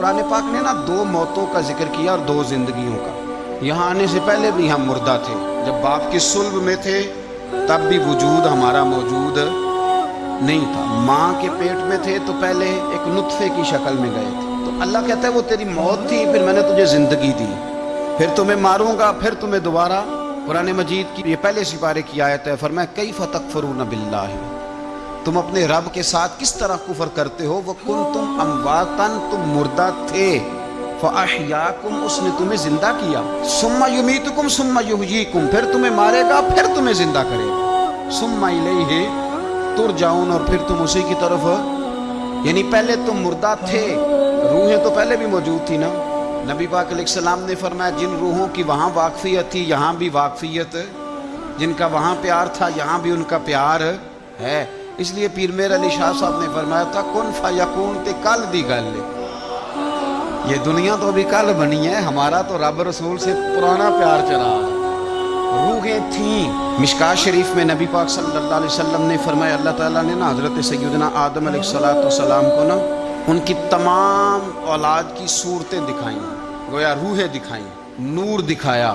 कुरान पाक ने ना दो मौतों का ज़िक्र किया और दो जिंदगियों का। यहाँ आने से पहले भी हम मुर्दा थे। जब बाप के सुल्ब में थे, तब भी वजूद हमारा मौजूद नहीं था। माँ के पेट में थे तो पहले एक नुतफे की शक्ल में गए थे। तो अल्लाह कहता है, वो तेरी मौत थी, फिर मैंने तुझे ज़िंदगी दी। फिर तुम्हें मारूँगा, फिर तुम्हें दोबारा। कुरान मजीद की ये पहले सिपारे की आयत है, फरमाया कई फतक फरून बिल्ला तुम अपने रब के साथ किस तरह कुफर करते हो? वो कुन तुम अमवातन, तुम मुर्दा थे। फ़ाहियाकुम उसने तुम्हें ज़िंदा किया। सुम्मा युमीतुकुम, सुम्मा युहयीकुम फिर तुम्हें मारेगा, फिर तुम्हें ज़िंदा करेगा। सुम्मा इलैहि तुरजाउन और फिर तुम उसी की तरफ़। यानी पहले तुम मुर्दा थे, रूहें तो पहले भी मौजूद थी ना? नबी पाक सलाम ने फरमाया, जिन रूहों की वहाँ वाकफियत थी, यहाँ भी वाकफियत। जिनका वहाँ प्यार था, यहाँ भी उनका प्यार है। इसलिए पीर मेर अली शाह साहब ने फरमाया, था कौन फा यकून ते कल दी गल ये दुनिया तो अभी कल बनी है, हमारा तो रब रसूल से पुराना प्यार चला रूहें थी। मिशका शरीफ में नबी पाक सल्लल्लाहु अलैहि वसल्लम ने फरमाया, अल्लाह ताला ने ना हज़रत सैदना आदम सलाम को ना उनकी तमाम औलाद की सूरतें दिखाई, गोया रूहें दिखाई, नूर दिखाया,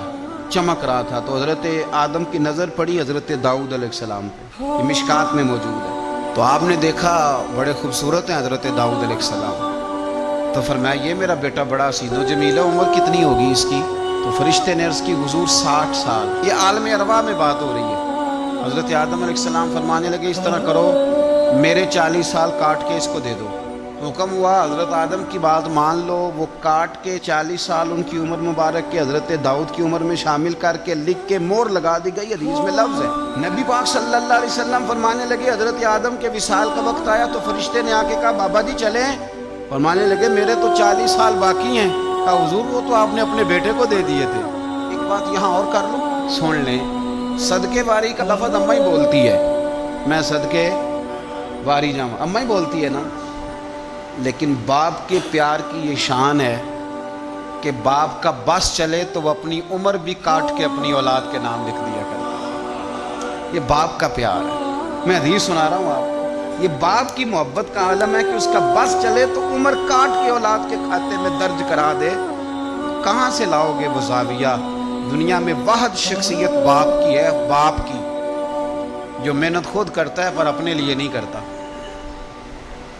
चमक रहा था। तो हज़रत आदम की नज़र पड़ी हज़रत दाऊद सलाम ये मिशकात में मौजूद है। तो आपने देखा बड़े खूबसूरत हैं हज़रत दाऊद सलाम। तो फरमाया, ये मेरा बेटा बड़ा सीधो जमील उम्र कितनी होगी इसकी? तो फरिश्ते ने उसकी हजूर साठ साल। ये आलम अरवा में बात हो रही है। हज़रत आदम सलाम फरमाने लगे, इस तरह करो, मेरे चालीस साल काट के इसको दे दो। हुक्म हुआ, हज़रत आदम की बात मान लो, वो काट के चालीस साल उनकी उम्र मुबारक के हज़रत दाऊद की उम्र में शामिल करके लिख के मोर लगा दी गई, हदीस में लफ्ज़ है। नबी पाक सल्लल्लाहु अलैहि वसल्लम फरमाने लगे, हज़रत आदम के विशाल का वक्त आया तो फरिश्ते ने आके कहा, बाबा जी चले और मानने लगे, मेरे तो चालीस साल बाकी हैं। कहा, हुजूर, वो तो आपने अपने बेटे को दे दिए थे। एक बात यहाँ और कर लो? सुन लें, सदके वारी का लफज अम्मा ही बोलती है। मैं सदके वारी जाऊँ। अम्मा ही बोलती है ना? लेकिन बाप के प्यार की ये शान है कि बाप का बस चले तो वह अपनी उम्र भी काट के अपनी औलाद के नाम लिख दिया कर ये बाप का प्यार है। मैं हदीस सुना रहा हूँ आप ये बाप की मोहब्बत का आलम है कि उसका बस चले तो उम्र काट के औलाद के खाते में दर्ज करा दे। कहाँ से लाओगे वो जाविया? दुनिया में वाहद शख्सियत बाप की है, बाप की। जो मेहनत खुद करता है पर अपने लिए नहीं करता।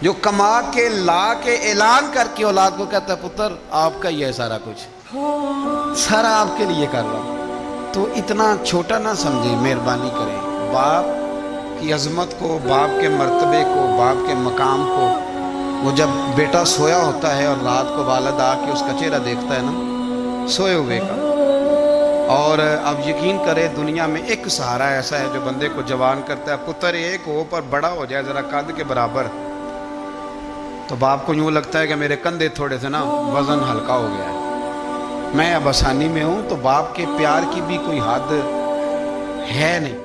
जो कमा के, ला के, ऐलान करके औलाद को कहता है, पुत्र, आपका ही है सारा कुछ। सारा आपके लिए कर रहा हूँ। तो इतना छोटा ना समझे, मेहरबानी करें। बाप की अजमत को, बाप के मर्तबे को, बाप के मकाम को, वो जब बेटा सोया होता है और रात को वालद आके उसका चेहरा देखता है ना, सोए हुए का। और अब यकीन करें, दुनिया में एक सहारा ऐसा है जो बंदे को जवान करता है, पुत्र, एक हो पर बड़ा हो जाए, ज़रा कद के बराबर तो बाप को यूँ लगता है कि मेरे कंधे थोड़े से ना वज़न हल्का हो गया है। मैं अब आसानी में हूँ तो बाप के प्यार की भी कोई हद है नहीं।